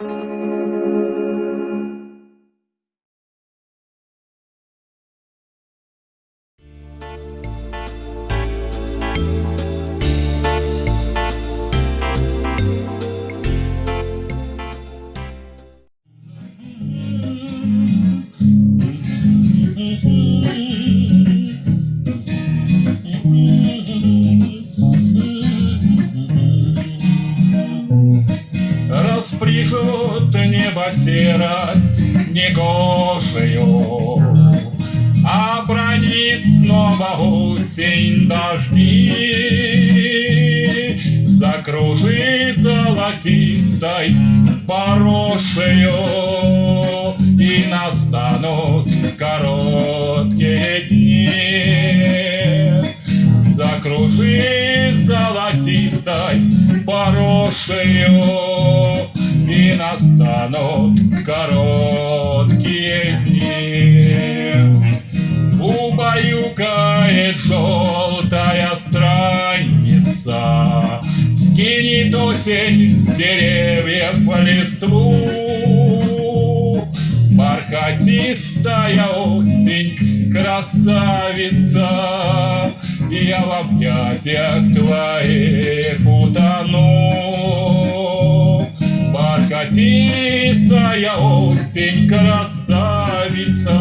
thank mm -hmm. you Распряжет небо серость негожию, Обронит снова осень дожди, Закружит золотистой порошею, И настанут короткие дни. Закружит золотистой порошею, И настанут короткие дни. Убаюкает желтая страница, Скинет осень с деревьев листву. Бархатистая осень, красавица, Я в объятиях твоих утону. Бархатистая осень, красавица,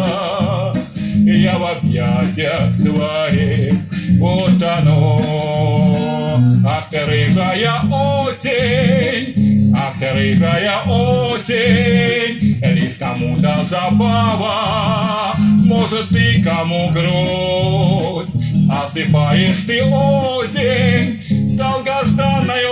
Я в объятиях твоих утону. Ах ты рыжая осень, ах ты рыжая осень, Лишь кому-то забава, может ты кому грусть, Осыпаешь ты осень, долгожданная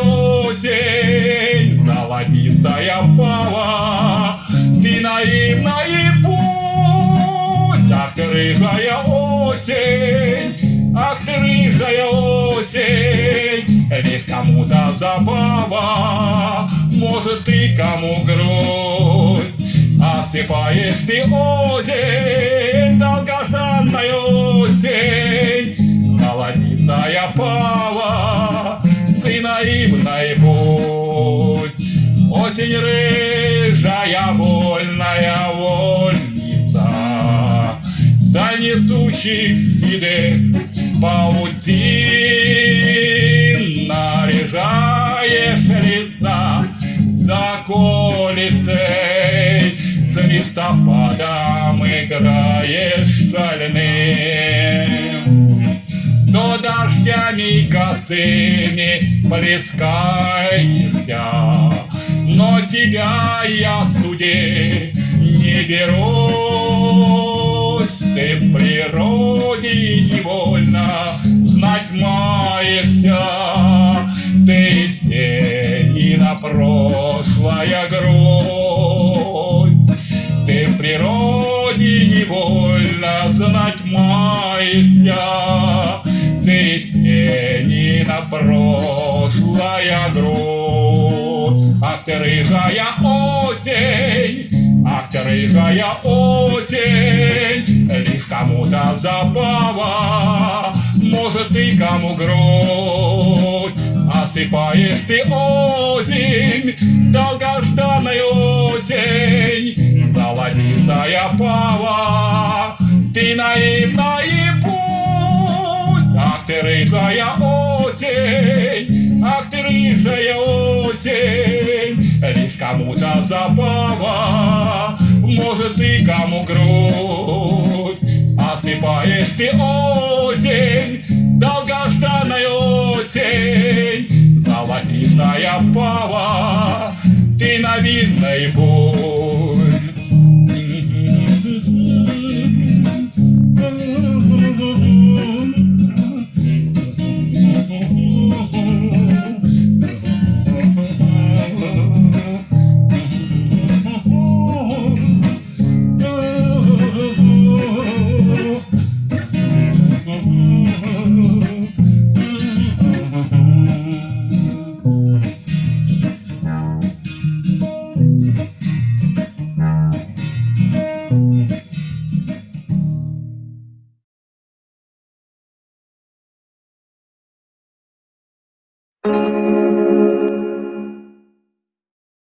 Золотистая пава, ты наивна и пусть, Ах ты рыжая осень, ах ты рыжая осень, Лишь кому-то забава, может ты кому грусть, Осыпаешь ты осень, долгожданная Осень рыжая, вольная вольница, Да несущих седых паутин Наряжаешь леса заколицей, С листопадом играешь шальным. То дождями косыми плескаешься, тебя я судить не берусь. Ты в природе невольно знать маешься, Ты из тени на прошлое грудь. Ты в природе невольно знать маешься, Ты из тени на прошлое грудь. Ах ты рыжая осень, ах ты рыжая осень, Лишь кому-то забава, может ты кому грудь. Осыпаешь ты осень, долгожданная осень, Золотистая пава, ты наивна и пусть. Ах ты рыжая осень, ах ты рыжая осень, Лишь кому-то забава, может ты кому грусть. Осыпаешь ты осень, долгожданная осень, Золотистая пава, ты на видной путь.